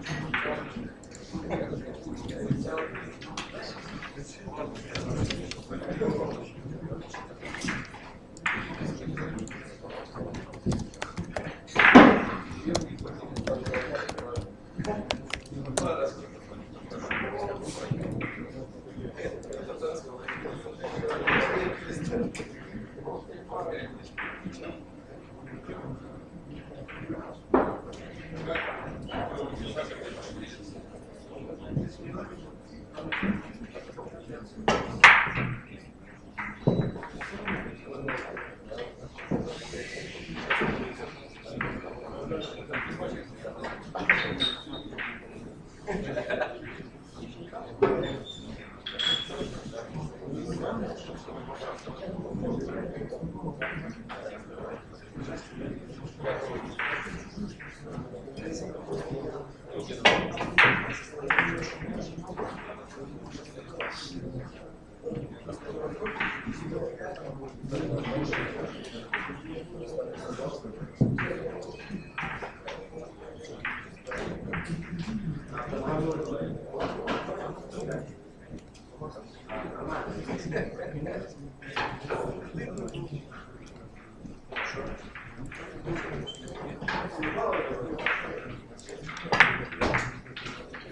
Thank you.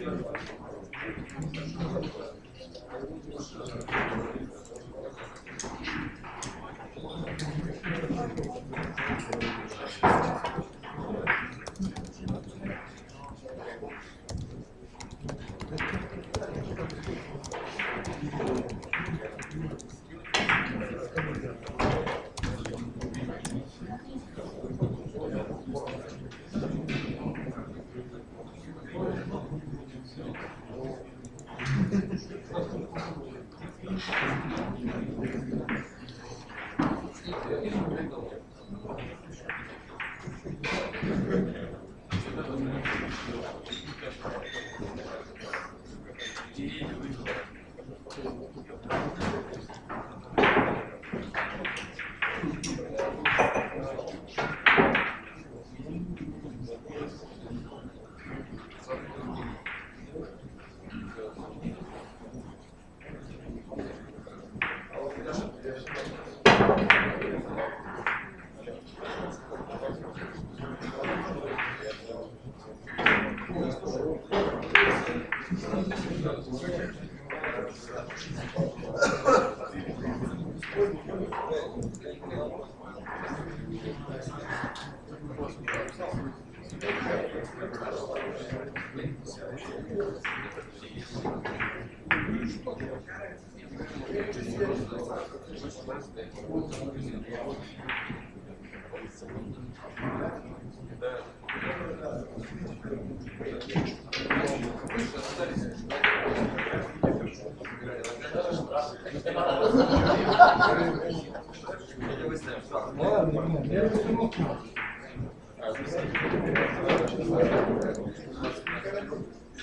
Thank you. Да, да, да.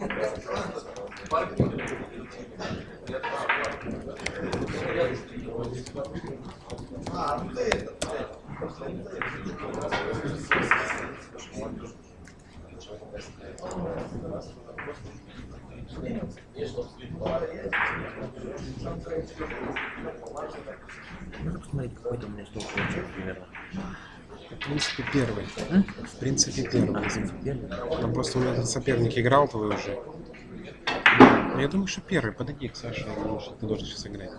Можно посмотреть, какой там у меня стол получил примерно? В принципе, первый. В принципе, первый. Там просто у меня этот соперник играл твой уже. Но Я думаю, что первый. Подойди к Саше, потому что ты должен сейчас играть.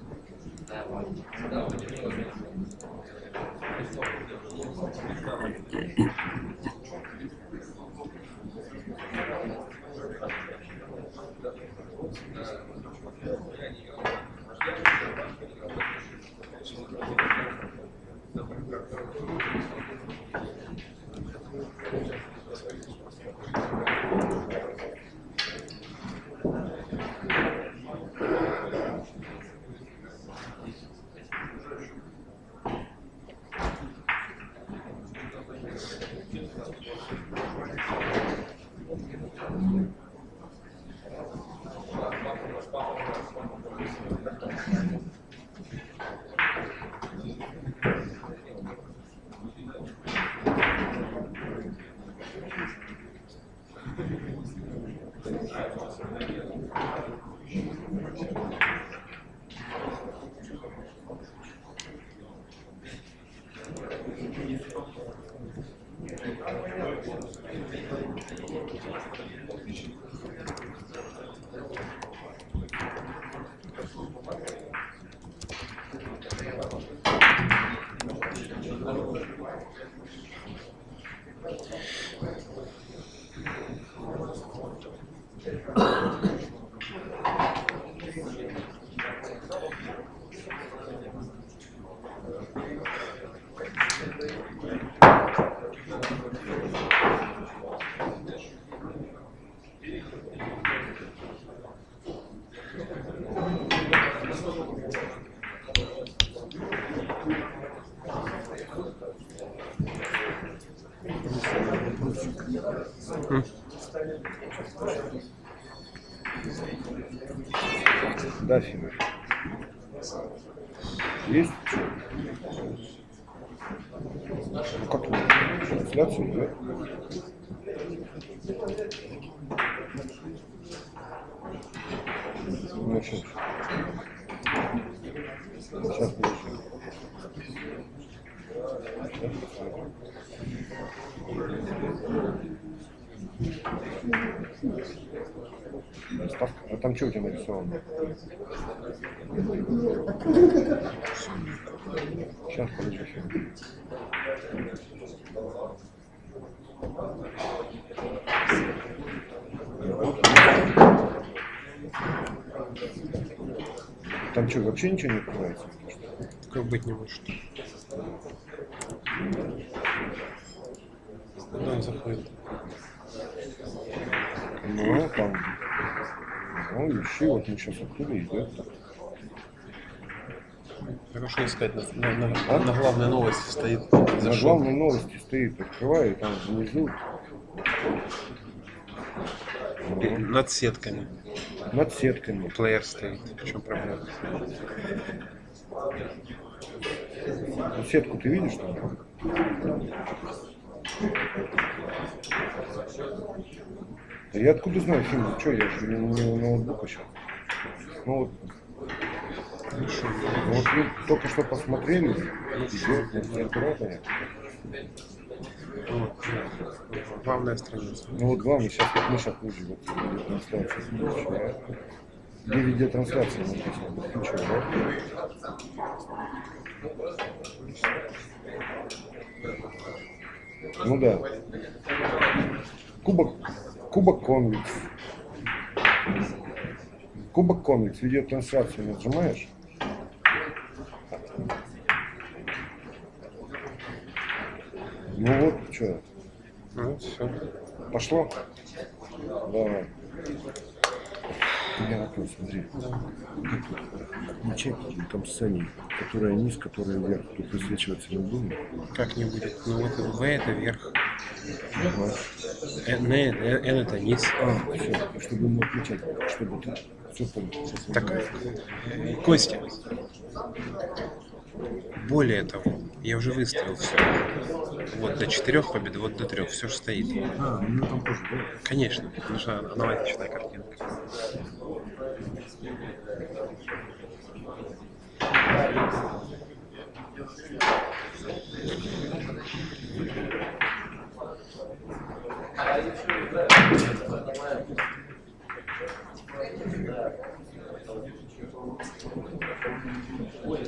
Нарисовано? Сейчас, подожди. Там что, вообще ничего не открывается? Как быть не может. Куда он заходит? Ну, там... Ну, ищи, вот мы сейчас откуда идет. Хорошо искать. На, на- на- А? на главной новости стоит. На Зашел. главной новости стоит, открываю, и там внизу Над сетками. над сетками. Плеер стоит. В чем проблема? Ну, сетку ты видишь там? Да я откуда знаю фильм? Что, я же не, не у ноутбука сейчас. Ну вот, ну вот мы только что посмотрели, идет. Вот. Главная страница. Ну вот главное, сейчас вот мы сейчас будем вот видеотрансляция включаем. Где видеотрансляция написано? Включаю, да? Ну да. Кубок, Кубок Конвикс. Кубок Конвикс, видеотрансляцию нажимаешь? Ну вот, что, Ну, все. пошло? Давай. Меня вопрос, смотри. Ячейки там сцене, которая низ, которая вверх, тут высвечиваться не будет. Как не будет. Ну вот В это вверх. Ага. Н, Н, Н это низ. А, все, чтобы ему отвечать, чтобы ты все я Так, э, Костя, более того, я уже выставил все. Вот до четырех побед, вот до трех, все же стоит. А, ну там тоже, да? Конечно, потому что аналогичная картинка. Pois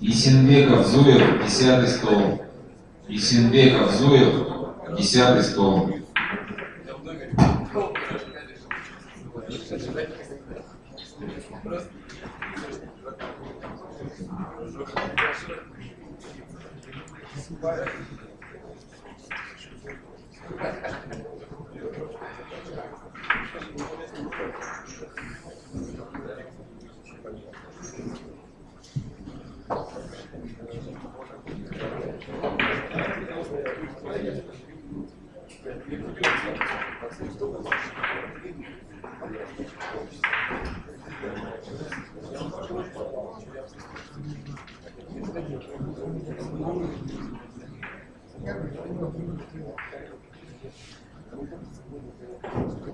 Исенбеков Зуев, десятый стол. Исенбеков Зуев, десятый стол. Мгм. Thank you.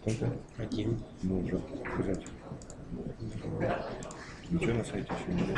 Сколько? Один. Ну, уже сказать. Ничего на сайте еще не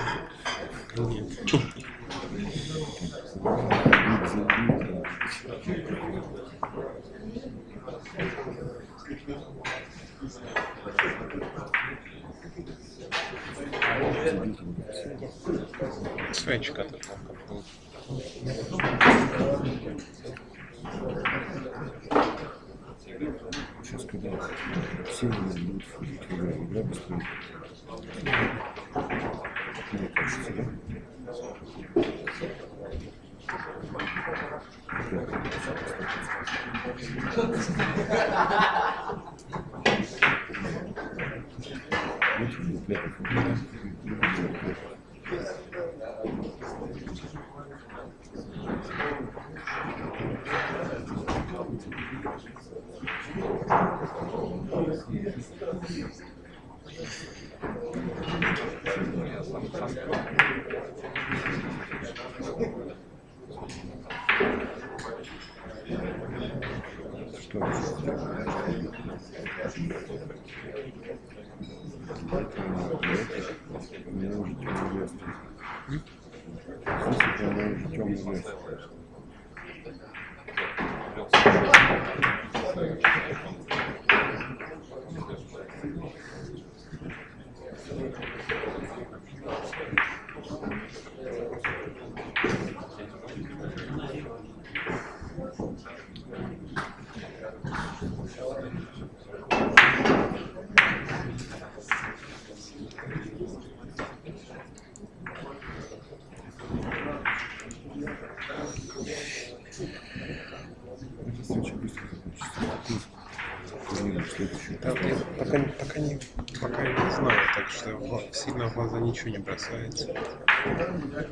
ничего не бросается.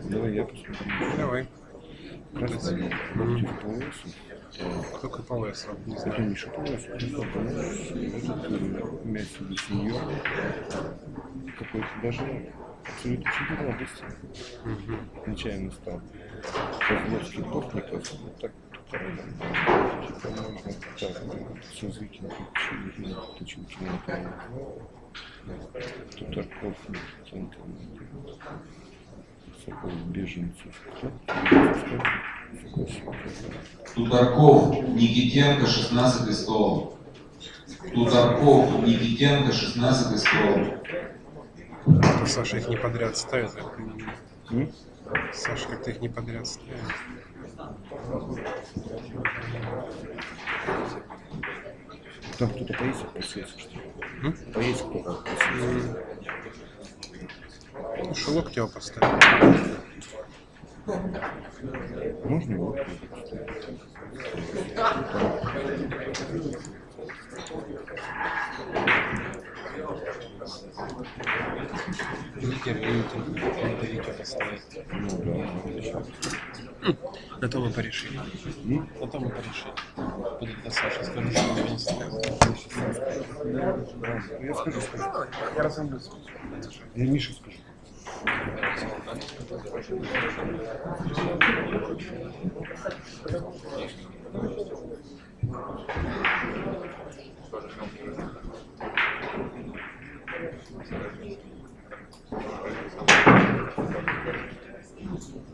Давай я посмотрю. Давай. Кажется, по лесу. Кто КПЛС? Не Это знаю. Миша по лесу. Просто понимаешь, этот э, в виду сеньор. Какой-то даже абсолютно чемпион области. Мгм. Нечаянно стал. Козловский порт не просто вот так. Типа можно так, выкинуть, чили, точилки на это. Тут Арков, Кента, Сокол, Беженцев. Тударков Никитенко, 16 стол. Тударков Никитенко, 16 стол. Саша их не подряд ставит. Саша как-то их не подряд ставит. Там кто-то поесть посеется, что ли? М? Поесть кто-то посеется. Ну, шелок тебя поставил. Можно его? Лидер мы порешили. На мы порешили. Будет до Саши. Скажи, что он не. Я скажу, скажу. Я разомлюсь. Я Мише скажу. Судья ответственный. Thank you.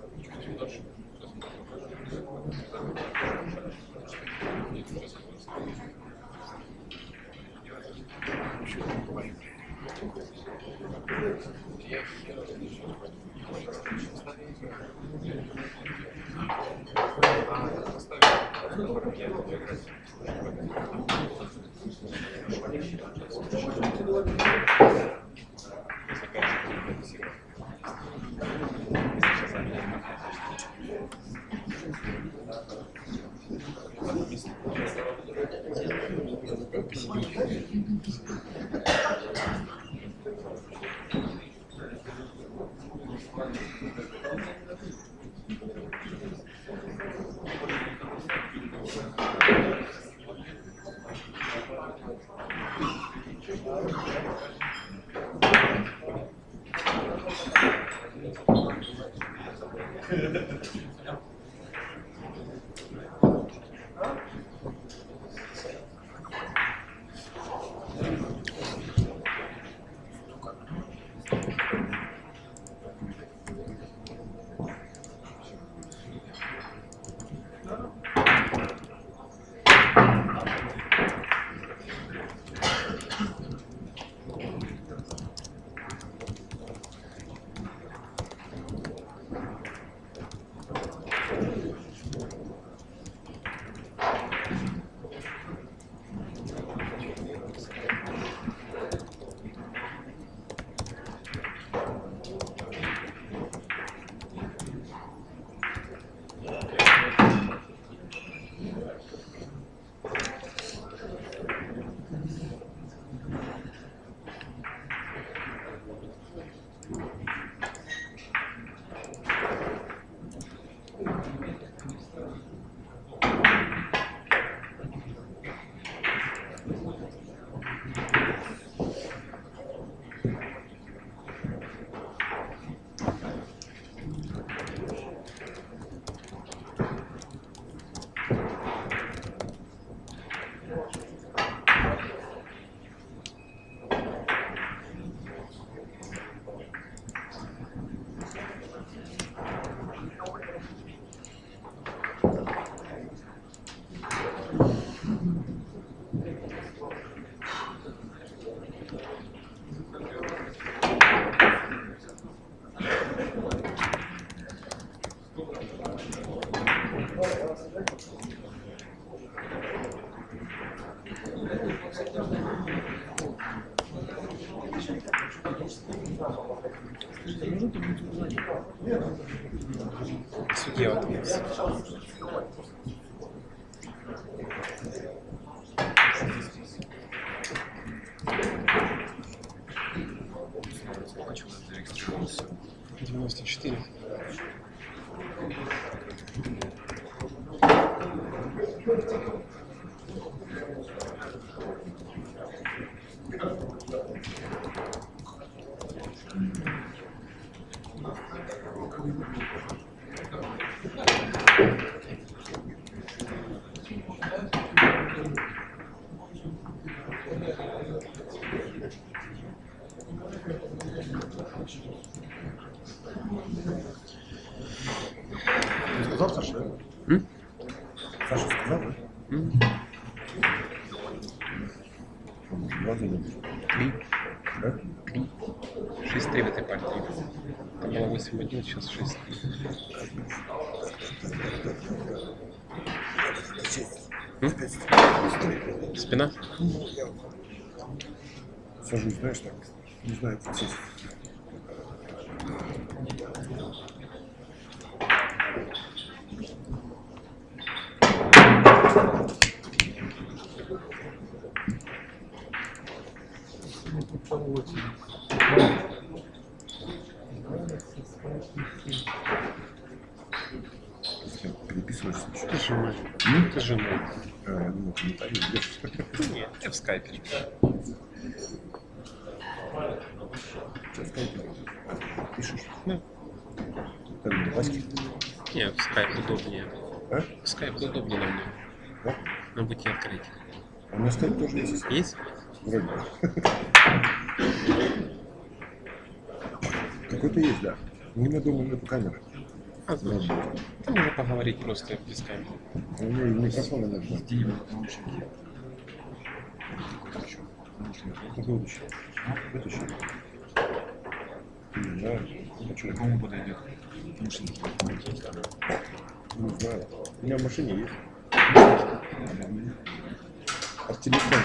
Сажусь, знаешь, так. Не знаю, как сесть. Переписываешься? Ты женой. Ты женой. А, я думал, комментарии идешь. Нет, я в скайпе. Что, в скайпе? Пишешь? Ну, Как на Ваське? нет, в скайп удобнее. А? В скайп удобнее на мне. Да? На будьте открыть. А у меня скайп тоже есть. Вроде. Какой-то есть, да. У меня дома нету камеры. А, на значит. Там можно поговорить просто без камеры. У меня и микрофона нет. да. Это будущее. Будущее. Не знаю. Хочу. Кому подойдет? Не знаю. У меня в машине есть. От телефона.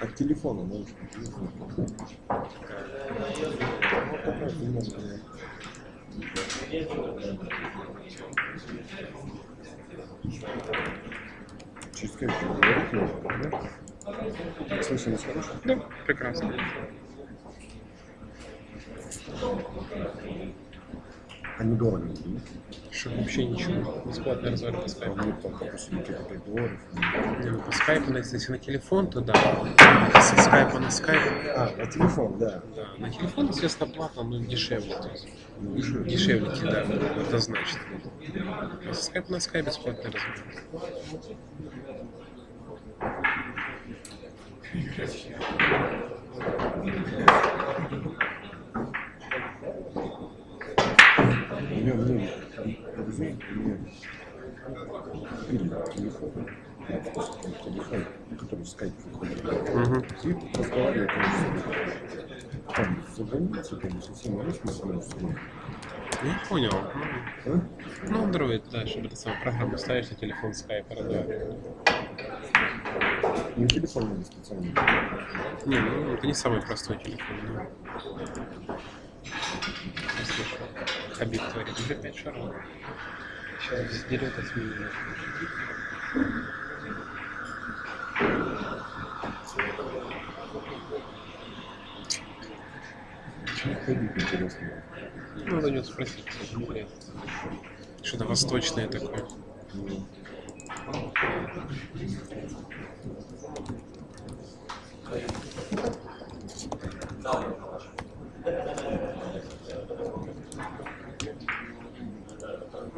От телефона можешь. Вот такая говорить можно, да? Слышимость хорошая? Да, прекрасно. А недорого не Что вообще ничего. Бесплатный разговор по скайпу. мне там, допустим, какие-то 5 долларов. Не, ну, по скайпу, если на телефон, то да. Со скайпа на скайп, А, на телефон, да. да. На телефон, естественно, платно, но дешевле. То есть, Ну, дешевле. дешевле, да, это значит. А со скайпа на скайп бесплатный разговор мне, друзей, мне купили телефон, телефон, который скайп выходит. И собой. Там созвониться, там совсем не между собой. Не понял. А? Ну, Android, да, чтобы ты самую программу ставишь на телефон скайпа, разговариваешь. Не телефон надо специально. Не, ну это не самый простой телефон, да. Я слышал. Хабиб говорит, уже 5 шаров. Сейчас от меня. Чего ходить интересно? Надо у него спросить. Что-то восточное такое. Ну,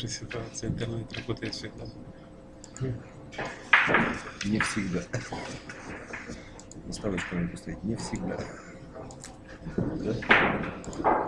В нашей ситуации интернет работает всегда. Не всегда. Наставочку надо поставить. Не всегда. Да?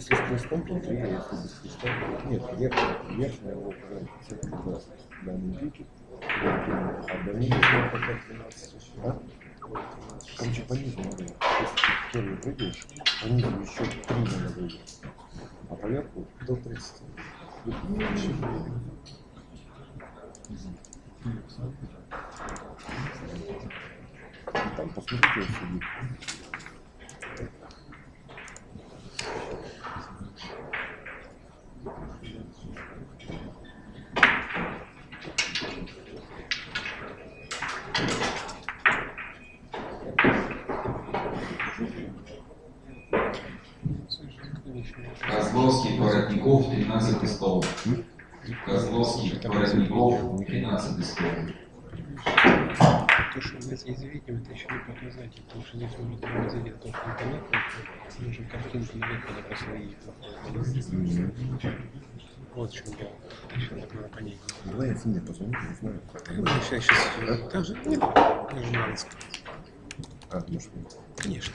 Если с крестом, то а если без то- нет, верхняя, верхняя его церковь, да, Мендики, а до нее пока 13, а? Короче, по низу надо, если ты первый прыгаешь, по низу еще три надо выиграть, а поверху до 30. И там посмотрите, он сидит. Козловский, Воротников, 13 стол. Козловский, Воротников, 13 стол. То, что мы здесь видим, это еще не показатель, потому что здесь может быть задет только интернет, мы можем картинку на выходе посмотреть. Вот в чем дело. Так надо понять. Давай я Фине позвоню, не знаю. Сейчас, сейчас. Так же, нет, даже надо сказать. А, может быть. Конечно.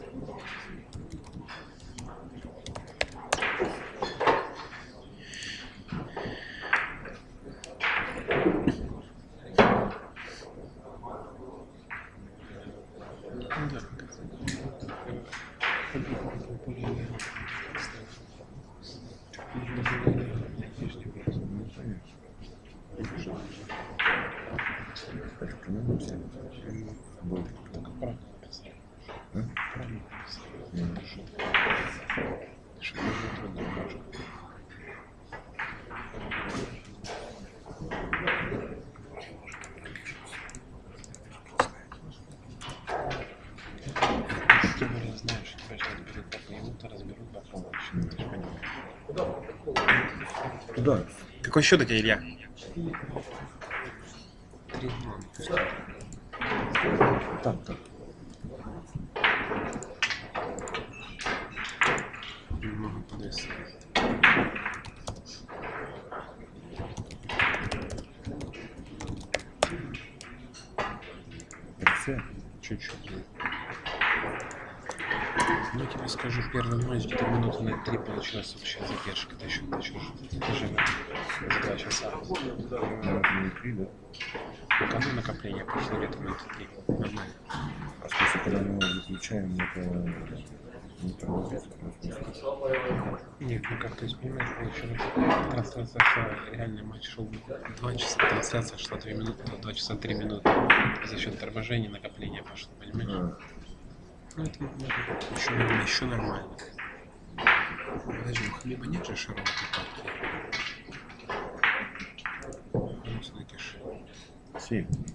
Какой счет у тебя, Илья? Три ноль. Там, там. Чуть-чуть. Ну, я тебе скажу, первый матч где-то минуты на три получилась общая задержка. Это еще, это еще это же за два часа. Наверное, не три, да? Пока ну, накопление прошло минуты три. Нормально. А смысле, когда мы выключаем, это не тормозит? Нет, ну как, то есть, понимаешь, получилось, трансляция шла, реальный матч шел 2 часа, трансляция шла 2 минуты, 2 часа 3 минуты. За счет торможения накопления пошло, понимаешь? Ну, это еще, нормально, еще нормально. Подожди, у Хабиба нет же широкой партии? Yeah.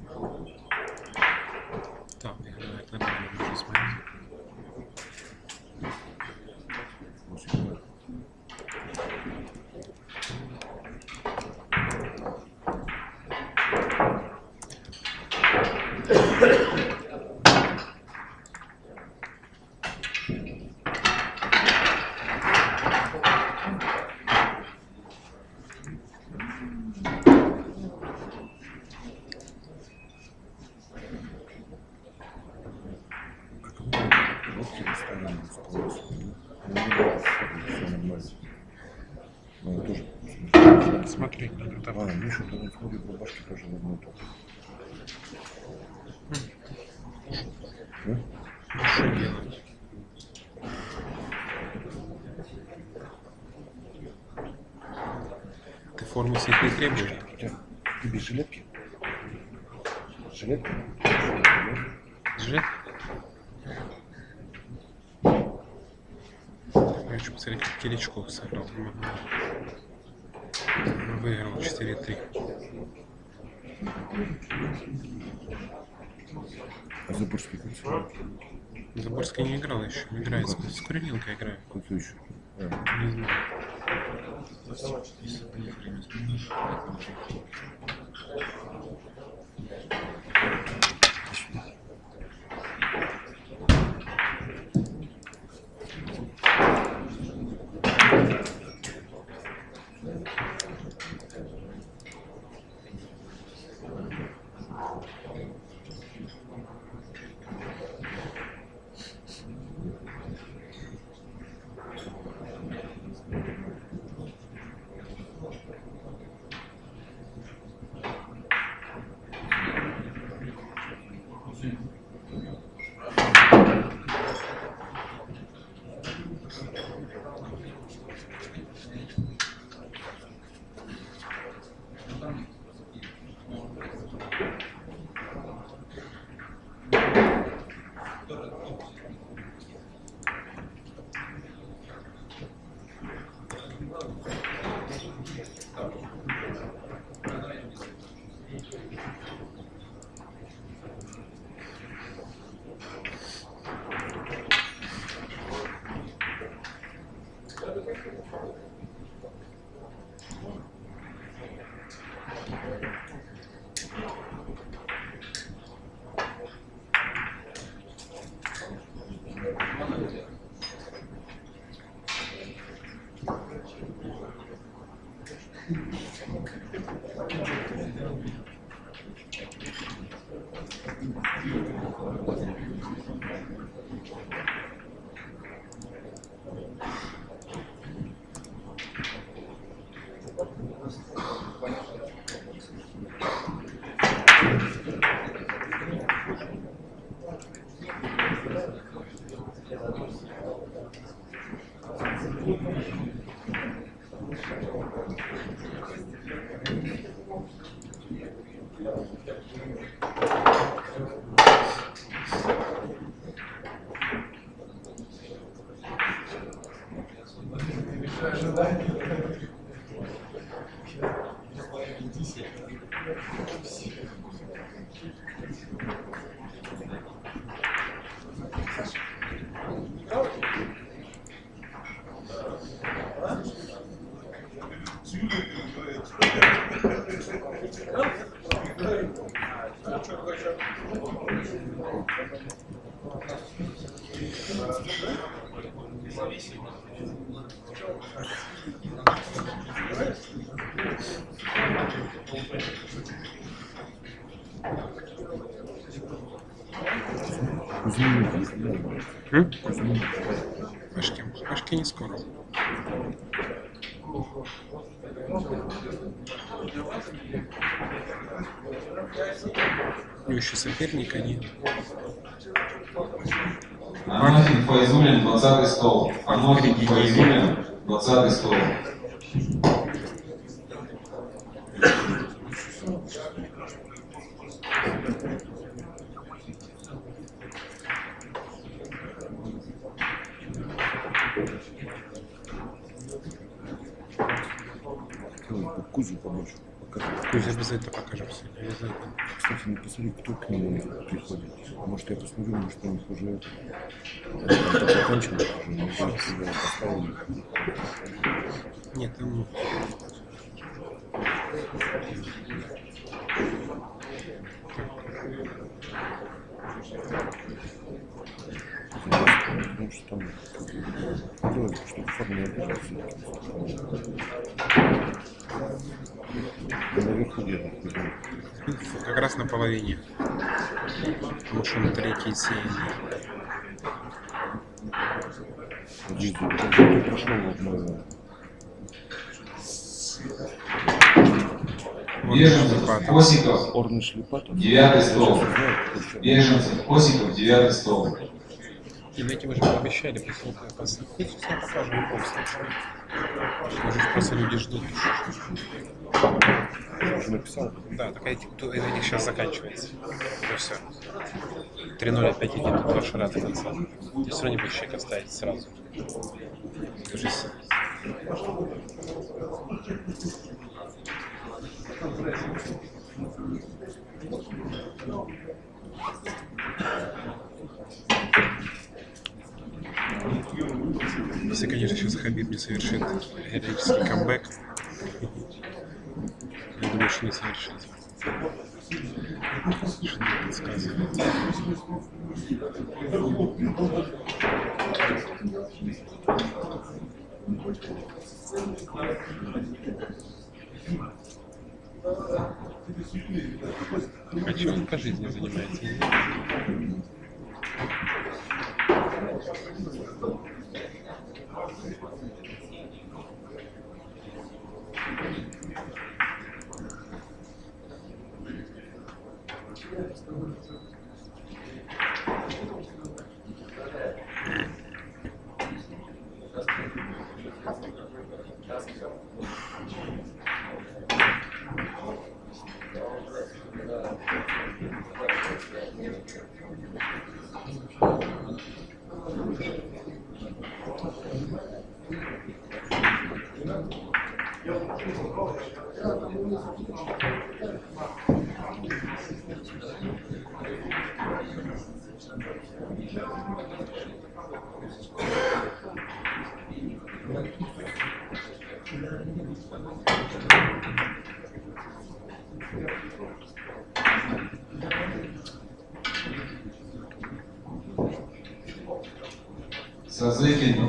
Форму себе не требуешь? У тебя тебе жилетки? Жилетки? Жилет? Я хочу посмотреть, как Киричков сыграл. Выиграл 4-3. А Заборский как? Заборский не играл еще. Играет. С с играет. Как еще? Не знаю. Если ты их время изменишь, это уже Пашки. Пашки не скоро. У него еще соперника нет. Анафин Файзулин, 20 стол. Анафин Файзулин, 20 стол. Кузю побольше покажи. Кузя обязательно покажем сегодня. Обязательно. Кстати, не посмотри, кто к нему приходит. Может, я посмотрю, может, у них уже там закончилось уже, не поставили. Нет, там Потому что там делали, чтобы форма не обижался. Наверху где-то. Как раз на половине. Потому что на... Вот Беженцев, Лопата. Осиков. Девятый стол. Беженцев. Беженцев, Осиков, 9 стол. И мы же пообещали, послушай, посмотрите, все Может, просто люди ждут. Я уже написал. Да, так эти, это них сейчас заканчивается. Ну все. 3-0 опять идет, тут два шара до конца. Ты все равно не будешь человека ставить сразу. Держись. Если, конечно, сейчас Хабиб не совершит героический камбэк. Я думаю, что не совершит. Что мне подсказывает. А чем он по жизни занимается? Я не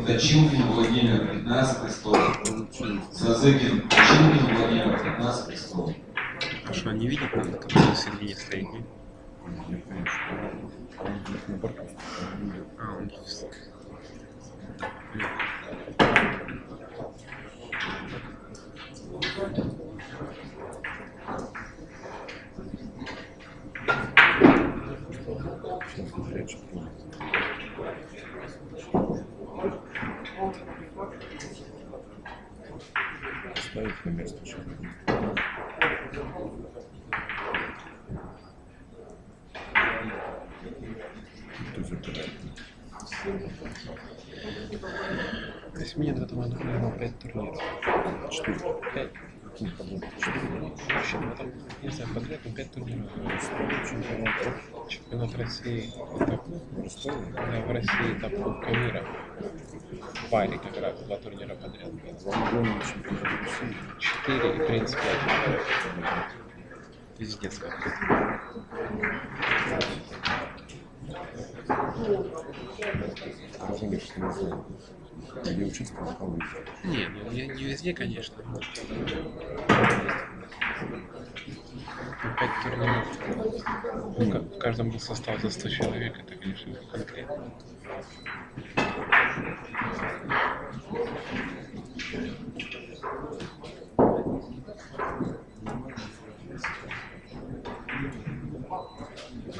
Точилкин, Владимир, 15 стол. Сазыкин, Точилкин, Владимир, 15 стол. А что, он не видит, надо, который на середине стоит? не? Я понимаю, что он будет на борту. А, он Сейчас он прячет. Ставить на место человека. Кто забирает? То есть мне в этом году проиграл 5 турниров. Четыре. 5. Подряд? Четыре. В общем, в подряд, но 5 турниров. Чемпионат Чемпионат России этап, в да, в России этап Кубка мира. В паре как раз, два турнира подряд. 4 и принц 5. Пиздец какой-то. Разумеется, не знаю. Где учиться, выйти. Не, ну я не везде, конечно. но Пять турниров. Ка- в каждом был состав за 100 человек, это, конечно, конкретно.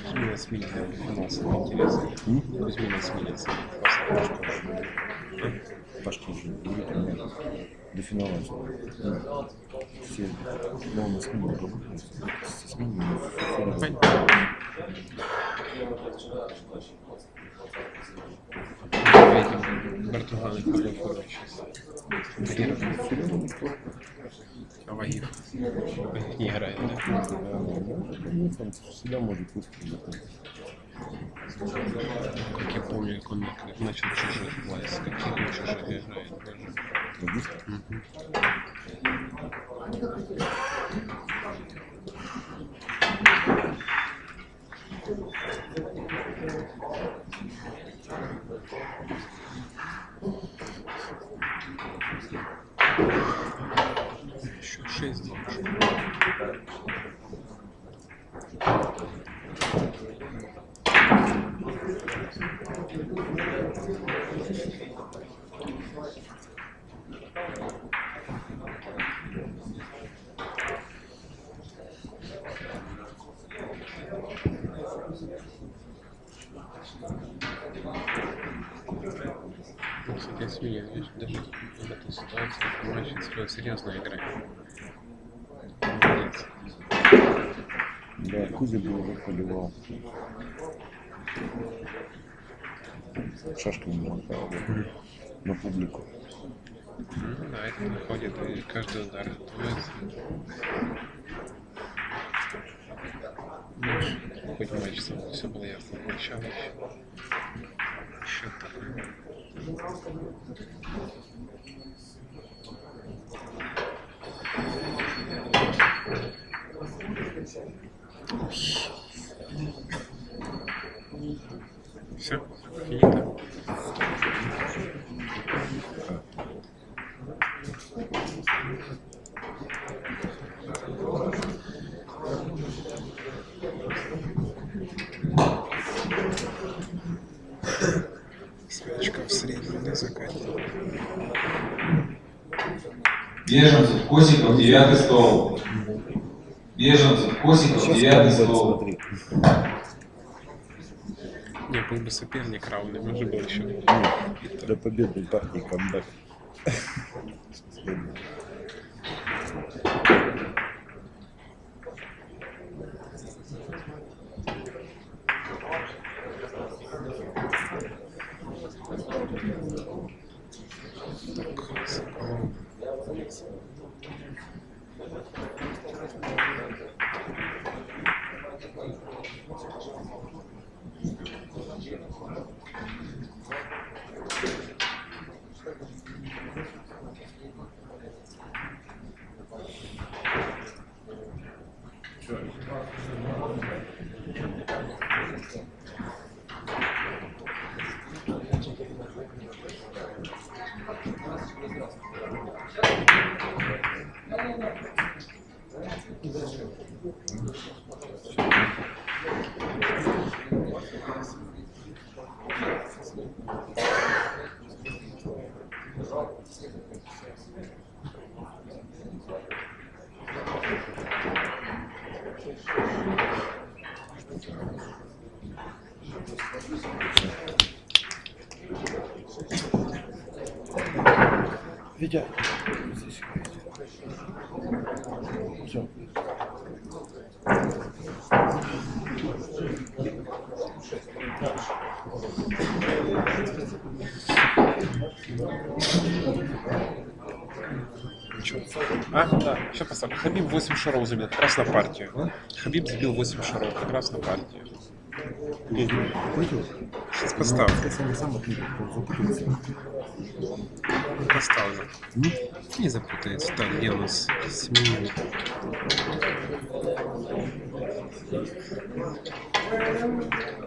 Кузьмина сменится, финал самый интересный. Кузьмина сменится. Пашка уже будет у меня до финала. Ну, Все, ну, у нас не было с сменами. Понятно. Видим, Бартуганы в какой форме сейчас. А? Вагиров не играет, да? Всегда может выстрелить. Как я помню, как он начал чужих власть, каких он чужих играет даже. Логистика? Мгм. Еще шесть должен. Ну, кстати, я сегодня видишь, даже в этой ситуации матч стоит серьезно играть. Молодец. Да, Кузя бы уже поливал. Шашками мотал на публику. Ну да, это выходит, и каждый удар. Ну, хоть матч сам, все было ясно, начало. Счет такой. Все, финита. Свечка в среднем на закате. Беженцев, Косиков, девятый стол. Беженцев, Косиков, девятый стол. смотри. Был бы соперник равный, может был еще. До победной партии камбэк. Витя. Там Хабиб 8 шаров забил, как раз на партию. Хабиб забил 8 шаров, как раз на партию. Сейчас поставлю. Ну, сам запутался. Поставлю. Не запутается. Так, где у нас? Сменили. Thank